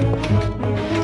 Música